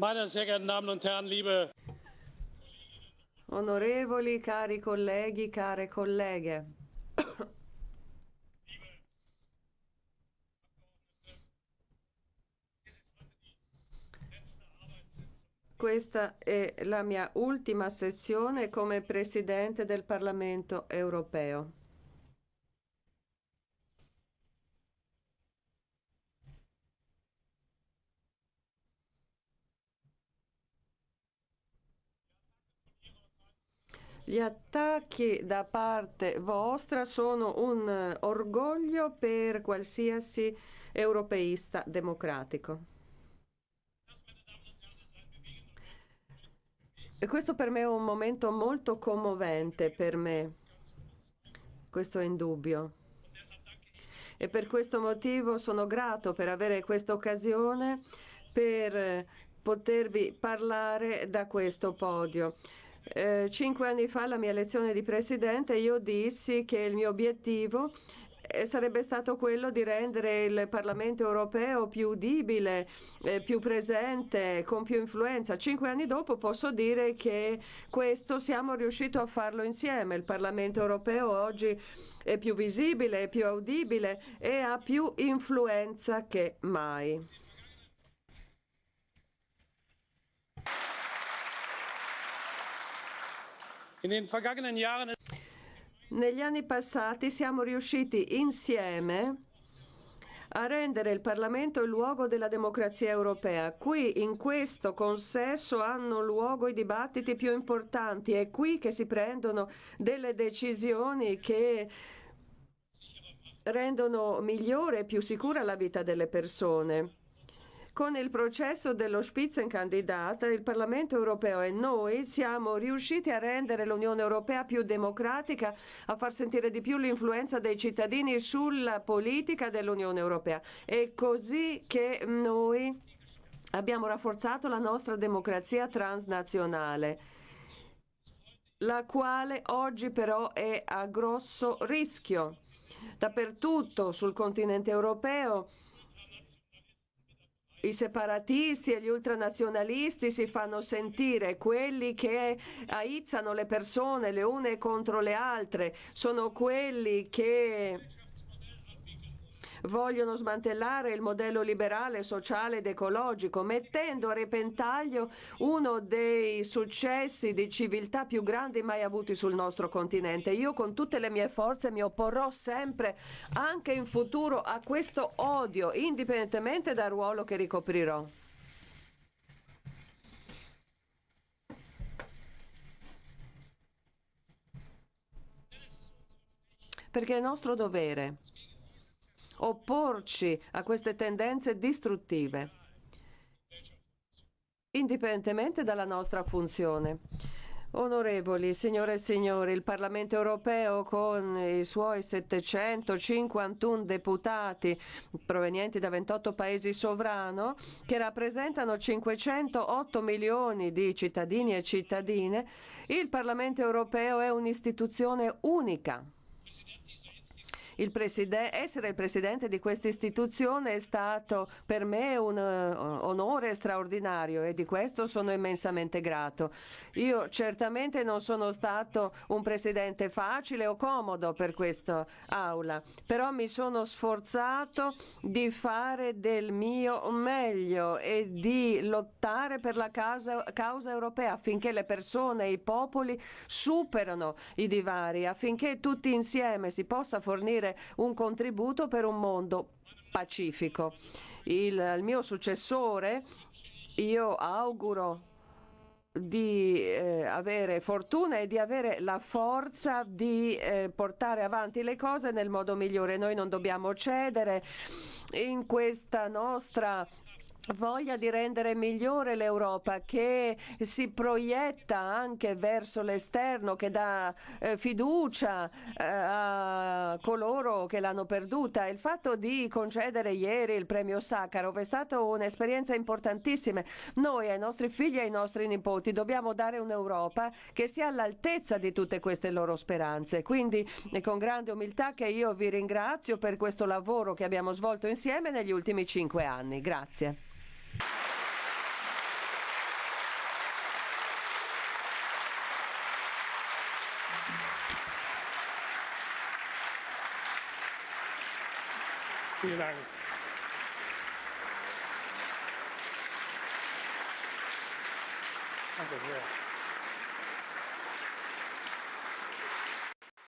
Meine sehr geehrten Damen und Herren, liebe Onorevoli, cari colleghi, care colleghe. Questa è la mia ultima sessione come Presidente del Parlamento europeo. Gli attacchi da parte vostra sono un eh, orgoglio per qualsiasi europeista democratico. E questo per me è un momento molto commovente per me, questo è indubbio. E per questo motivo sono grato per avere questa occasione per potervi parlare da questo podio. Eh, cinque anni fa, alla mia elezione di presidente, io dissi che il mio obiettivo eh, sarebbe stato quello di rendere il Parlamento europeo più udibile, eh, più presente, con più influenza. Cinque anni dopo posso dire che questo siamo riusciti a farlo insieme. Il Parlamento europeo oggi è più visibile, è più udibile e ha più influenza che mai. Negli anni passati siamo riusciti insieme a rendere il Parlamento il luogo della democrazia europea. Qui in questo consesso hanno luogo i dibattiti più importanti, è qui che si prendono delle decisioni che rendono migliore e più sicura la vita delle persone. Con il processo dello Spitzenkandidat, il Parlamento europeo e noi siamo riusciti a rendere l'Unione europea più democratica, a far sentire di più l'influenza dei cittadini sulla politica dell'Unione europea. È così che noi abbiamo rafforzato la nostra democrazia transnazionale la quale oggi però è a grosso rischio. Dappertutto sul continente europeo i separatisti e gli ultranazionalisti si fanno sentire, quelli che aizzano le persone le une contro le altre, sono quelli che vogliono smantellare il modello liberale, sociale ed ecologico, mettendo a repentaglio uno dei successi di civiltà più grandi mai avuti sul nostro continente. Io con tutte le mie forze mi opporrò sempre, anche in futuro, a questo odio, indipendentemente dal ruolo che ricoprirò. Perché è nostro dovere opporci a queste tendenze distruttive, indipendentemente dalla nostra funzione. Onorevoli, signore e signori, il Parlamento europeo con i suoi 751 deputati provenienti da 28 paesi sovrano che rappresentano 508 milioni di cittadini e cittadine, il Parlamento europeo è un'istituzione unica il essere il presidente di questa istituzione è stato per me un uh, onore straordinario e di questo sono immensamente grato. Io certamente non sono stato un presidente facile o comodo per questa aula, però mi sono sforzato di fare del mio meglio e di lottare per la causa, causa europea affinché le persone e i popoli superano i divari, affinché tutti insieme si possa fornire dare un contributo per un mondo pacifico. Il, il mio successore, io auguro di eh, avere fortuna e di avere la forza di eh, portare avanti le cose nel modo migliore. Noi non dobbiamo cedere in questa nostra voglia di rendere migliore l'Europa, che si proietta anche verso l'esterno, che dà eh, fiducia eh, a coloro che l'hanno perduta. Il fatto di concedere ieri il premio Sakharov è stata un'esperienza importantissima. Noi ai nostri figli e ai nostri nipoti dobbiamo dare un'Europa che sia all'altezza di tutte queste loro speranze. Quindi è con grande umiltà che io vi ringrazio per questo lavoro che abbiamo svolto insieme negli ultimi cinque anni. Grazie. Vielen Dank. Danke sehr.